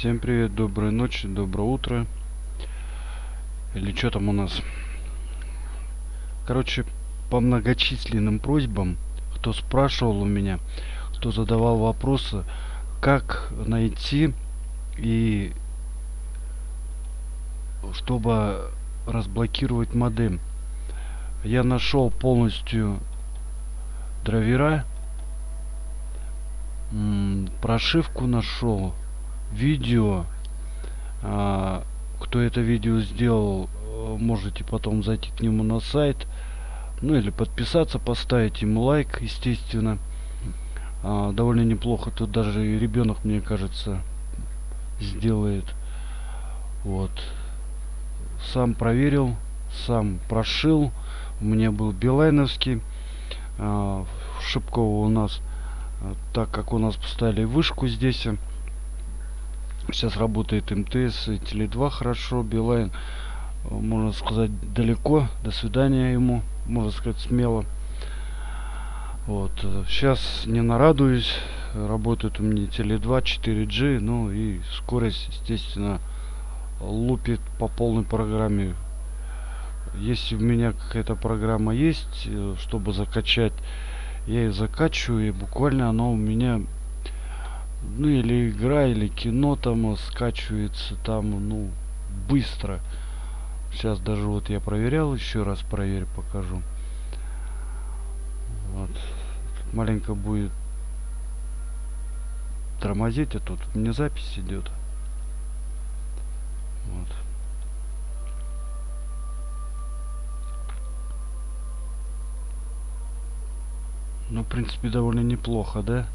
Всем привет, доброй ночи, доброе утро. Или что там у нас? Короче, по многочисленным просьбам, кто спрашивал у меня, кто задавал вопросы, как найти и чтобы разблокировать модем. Я нашел полностью драйвера, прошивку нашел, видео. А, кто это видео сделал, можете потом зайти к нему на сайт. Ну или подписаться, поставить ему лайк, естественно. А, довольно неплохо. Тут даже и ребенок, мне кажется, сделает. Вот. Сам проверил, сам прошил. У меня был билайновский. А, в Шипково у нас, так как у нас поставили вышку здесь, Сейчас работает МТС и Теле2 хорошо, Билайн, можно сказать, далеко. До свидания ему, можно сказать, смело. Вот. Сейчас не нарадуюсь. Работает у меня Теле2, 4G, ну и скорость, естественно, лупит по полной программе. Если у меня какая-то программа есть, э, чтобы закачать, я ее закачиваю, и буквально она у меня ну или игра или кино там скачивается там ну быстро. Сейчас даже вот я проверял еще раз проверь покажу. Вот. Маленько будет тормозить а тут мне запись идет. Вот. Ну в принципе довольно неплохо да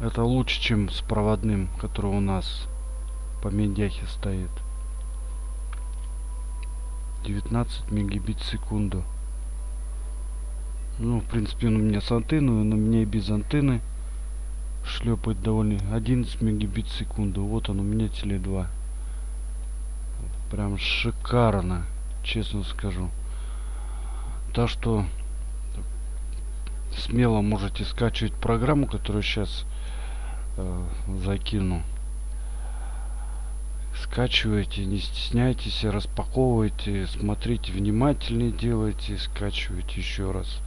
это лучше, чем с проводным, который у нас по медяхе стоит. 19 мегабит в секунду. Ну, в принципе, он у меня с антенной, но меня и без антенны шлепает довольно 11 мегабит в секунду. Вот он у меня теле 2. Прям шикарно, честно скажу. Так что смело можете скачивать программу, которую сейчас э, закину. Скачивайте не стесняйтесь распаковывайте смотрите внимательнее делайте скачивайте еще раз.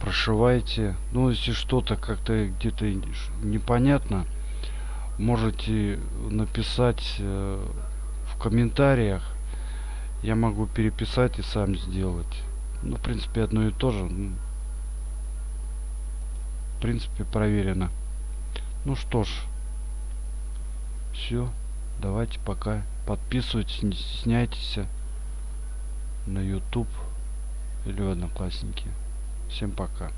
Прошивайте. Ну если что-то как-то где-то непонятно можете написать э, в комментариях. Я могу переписать и сам сделать. Ну в принципе одно и то же. В принципе проверено ну что ж, все. Давайте пока. Подписывайтесь, не стесняйтесь на YouTube или в Одноклассники. Всем пока.